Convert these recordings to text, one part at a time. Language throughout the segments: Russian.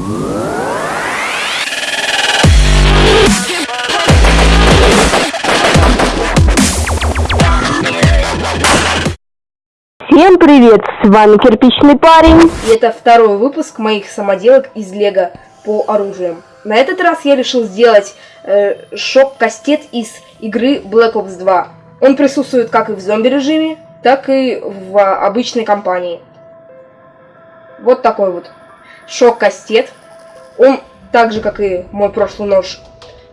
Всем привет, с вами Кирпичный парень. И это второй выпуск моих самоделок из Лего по оружиям. На этот раз я решил сделать э, шок-кастет из игры Black Ops 2. Он присутствует как и в зомби-режиме, так и в обычной кампании. Вот такой вот шок-кастет. Он, так же как и мой прошлый нож,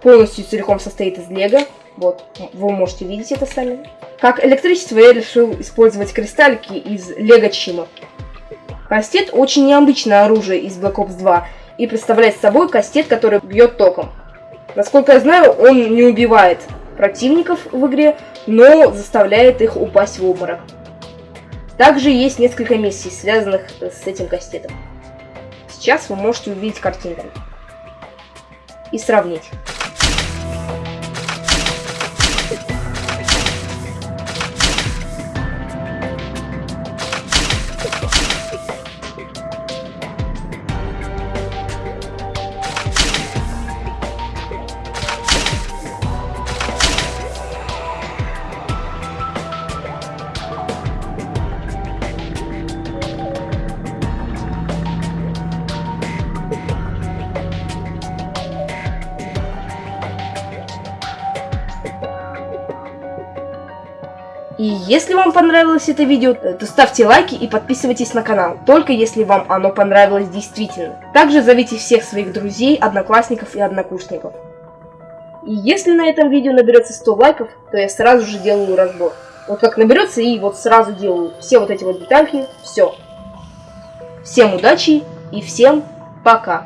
полностью целиком состоит из лего. Вот, вы можете видеть это сами. Как электричество я решил использовать кристаллики из лего Чима. Кастет очень необычное оружие из Black Ops 2 и представляет собой кастет, который бьет током. Насколько я знаю, он не убивает противников в игре, но заставляет их упасть в обморок. Также есть несколько миссий, связанных с этим кастетом. Сейчас вы можете увидеть картинку и сравнить. И если вам понравилось это видео, то ставьте лайки и подписывайтесь на канал, только если вам оно понравилось действительно. Также зовите всех своих друзей, одноклассников и однокурсников. И если на этом видео наберется 100 лайков, то я сразу же делаю разбор. Вот как наберется и вот сразу делаю все вот эти вот детальки, все. Всем удачи и всем пока.